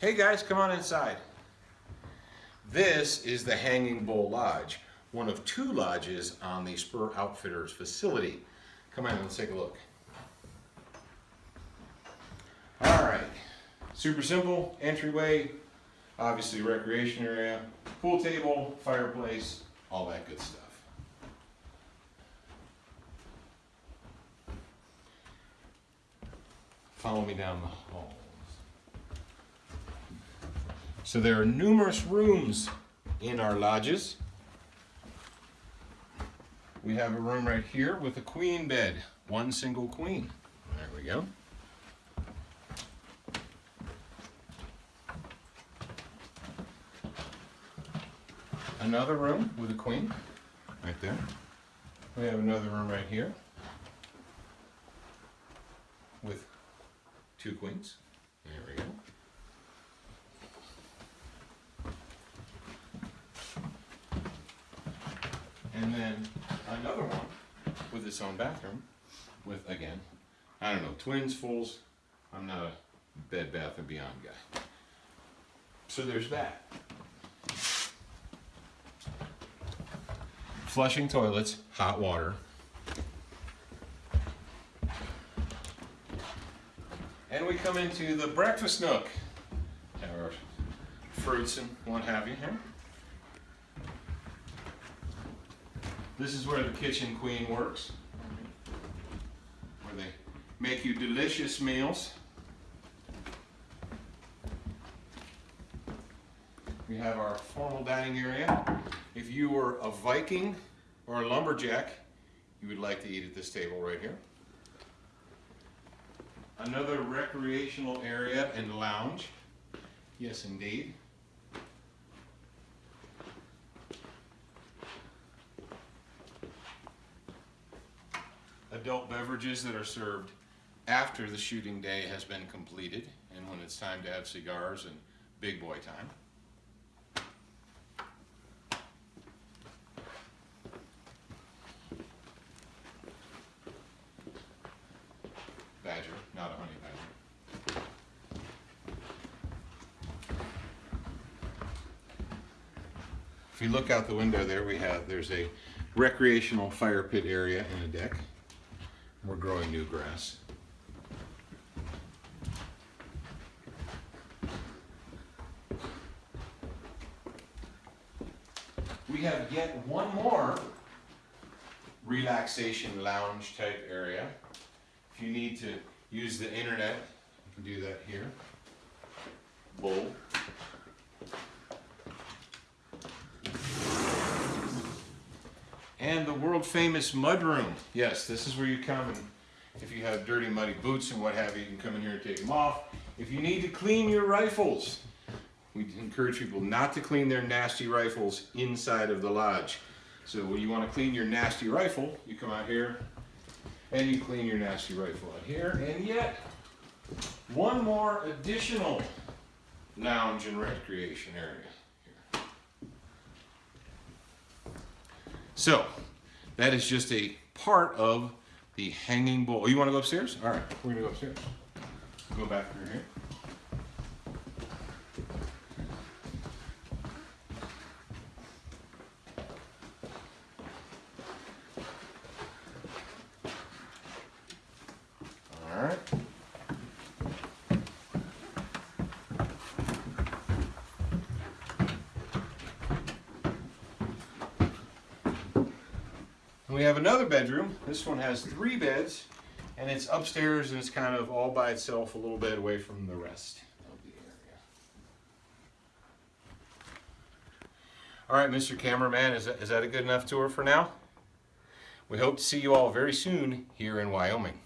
Hey guys, come on inside. This is the Hanging Bull Lodge, one of two lodges on the Spur Outfitters facility. Come on, let's take a look. All right, super simple entryway, obviously recreation area, pool table, fireplace, all that good stuff. Follow me down the halls. So there are numerous rooms in our lodges. We have a room right here with a queen bed, one single queen. There we go. Another room with a queen, right there. We have another room right here with two queens. There we go. And then another one with its own bathroom with, again, I don't know, twins, fulls. I'm not a Bed Bath and Beyond guy. So there's that. Flushing toilets, hot water. And we come into the breakfast nook. Our fruits and what have you here. This is where the kitchen queen works. Where they make you delicious meals. We have our formal dining area. If you were a Viking or a lumberjack, you would like to eat at this table right here. Another recreational area and lounge. Yes, indeed. Adult beverages that are served after the shooting day has been completed and when it's time to have cigars and big boy time. Badger, not a honey badger. If you look out the window there, we have, there's a recreational fire pit area and a deck. We're growing new grass. We have yet one more relaxation lounge type area. If you need to use the internet, you can do that here. Bull. And the world famous mudroom. Yes, this is where you come and if you have dirty muddy boots and what have you, you can come in here and take them off. If you need to clean your rifles, we encourage people not to clean their nasty rifles inside of the lodge. So when you want to clean your nasty rifle, you come out here and you clean your nasty rifle out here. And yet, one more additional lounge and recreation area So, that is just a part of the Hanging Bull. Oh, you want to go upstairs? All right, we're going to go upstairs. Go back through here. All right. And we have another bedroom. This one has three beds, and it's upstairs, and it's kind of all by itself, a little bit away from the rest of the area. All right, Mr. Cameraman, is that, is that a good enough tour for now? We hope to see you all very soon here in Wyoming.